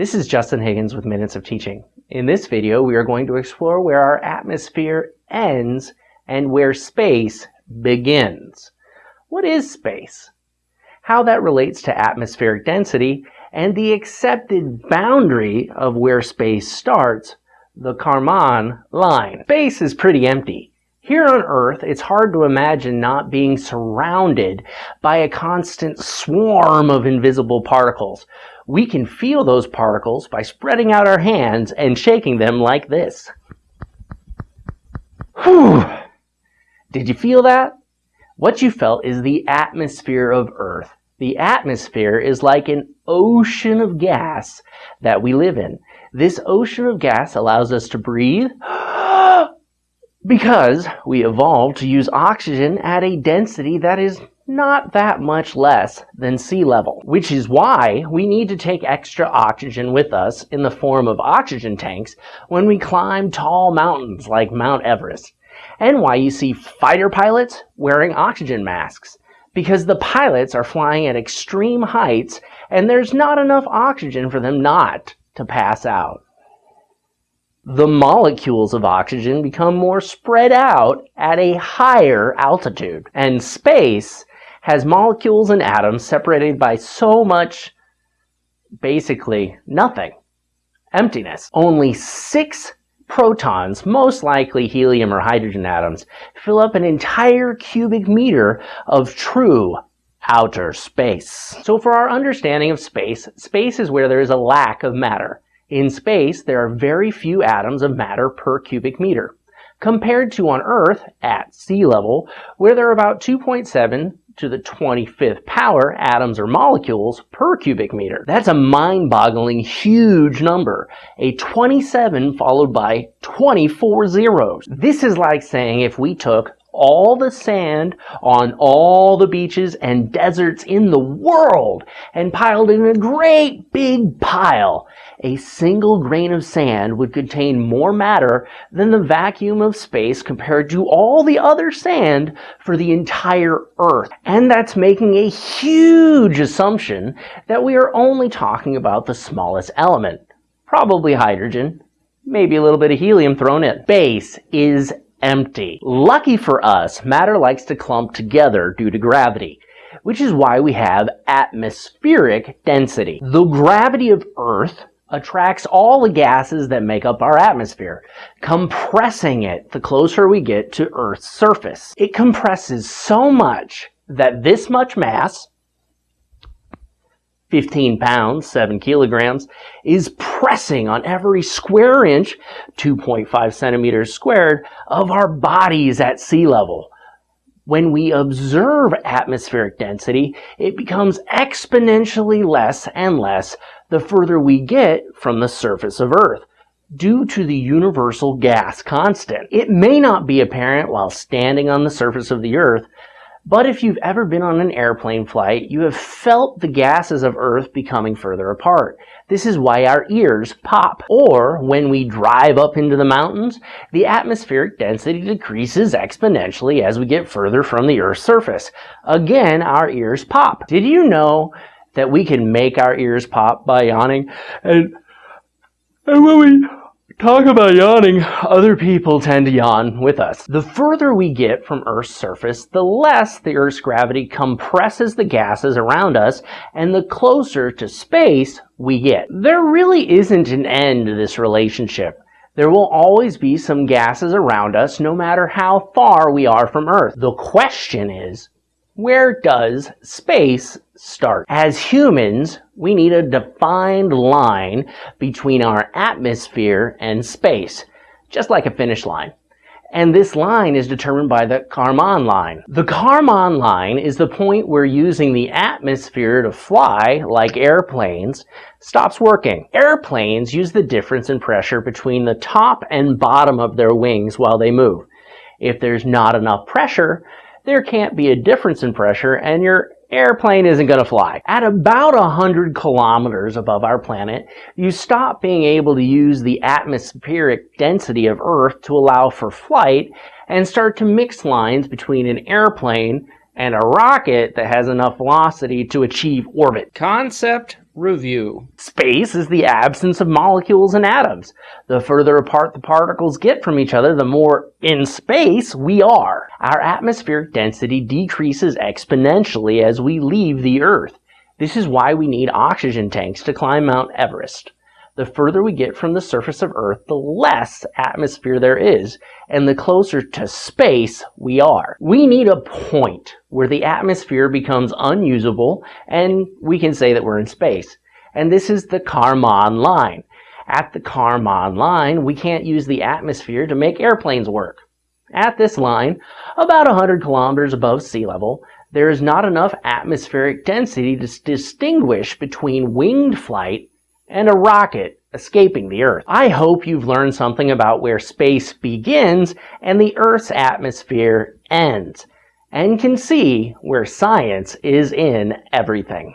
This is Justin Higgins with Minutes of Teaching. In this video, we are going to explore where our atmosphere ends and where space begins. What is space? How that relates to atmospheric density and the accepted boundary of where space starts, the Kármán line. Space is pretty empty. Here on Earth, it's hard to imagine not being surrounded by a constant swarm of invisible particles. We can feel those particles by spreading out our hands and shaking them like this. Whew! Did you feel that? What you felt is the atmosphere of Earth. The atmosphere is like an ocean of gas that we live in. This ocean of gas allows us to breathe because we evolved to use oxygen at a density that is not that much less than sea level, which is why we need to take extra oxygen with us in the form of oxygen tanks when we climb tall mountains like Mount Everest, and why you see fighter pilots wearing oxygen masks, because the pilots are flying at extreme heights and there's not enough oxygen for them not to pass out the molecules of oxygen become more spread out at a higher altitude. And space has molecules and atoms separated by so much, basically nothing. Emptiness. Only six protons, most likely helium or hydrogen atoms, fill up an entire cubic meter of true outer space. So for our understanding of space, space is where there is a lack of matter. In space, there are very few atoms of matter per cubic meter, compared to on Earth, at sea level, where there are about 2.7 to the 25th power atoms or molecules per cubic meter. That's a mind-boggling huge number, a 27 followed by 24 zeros. This is like saying if we took all the sand on all the beaches and deserts in the world and piled in a great big pile. A single grain of sand would contain more matter than the vacuum of space compared to all the other sand for the entire Earth. And that's making a huge assumption that we are only talking about the smallest element, probably hydrogen, maybe a little bit of helium thrown in. Space is empty. Lucky for us, matter likes to clump together due to gravity, which is why we have atmospheric density. The gravity of Earth attracts all the gases that make up our atmosphere, compressing it the closer we get to Earth's surface. It compresses so much that this much mass, 15 pounds, 7 kilograms, is pressing on every square inch, 2.5 centimeters squared, of our bodies at sea level. When we observe atmospheric density, it becomes exponentially less and less the further we get from the surface of Earth due to the universal gas constant. It may not be apparent while standing on the surface of the Earth, but if you've ever been on an airplane flight, you have felt the gases of Earth becoming further apart. This is why our ears pop. Or when we drive up into the mountains, the atmospheric density decreases exponentially as we get further from the Earth's surface. Again, our ears pop. Did you know that we can make our ears pop by yawning? And, and when we Talk about yawning. Other people tend to yawn with us. The further we get from Earth's surface, the less the Earth's gravity compresses the gases around us, and the closer to space we get. There really isn't an end to this relationship. There will always be some gases around us no matter how far we are from Earth. The question is, where does space start? As humans, we need a defined line between our atmosphere and space, just like a finish line. And this line is determined by the Kármán line. The Kármán line is the point where using the atmosphere to fly, like airplanes, stops working. Airplanes use the difference in pressure between the top and bottom of their wings while they move. If there's not enough pressure, there can't be a difference in pressure and your airplane isn't going to fly. At about 100 kilometers above our planet, you stop being able to use the atmospheric density of Earth to allow for flight and start to mix lines between an airplane and a rocket that has enough velocity to achieve orbit. Concept Review. Space is the absence of molecules and atoms. The further apart the particles get from each other, the more in space we are. Our atmospheric density decreases exponentially as we leave the Earth. This is why we need oxygen tanks to climb Mount Everest. The further we get from the surface of Earth, the less atmosphere there is, and the closer to space we are. We need a point where the atmosphere becomes unusable and we can say that we're in space. And this is the Kármán line. At the Kármán line, we can't use the atmosphere to make airplanes work. At this line, about 100 kilometers above sea level, there is not enough atmospheric density to distinguish between winged flight and a rocket escaping the Earth. I hope you've learned something about where space begins and the Earth's atmosphere ends, and can see where science is in everything.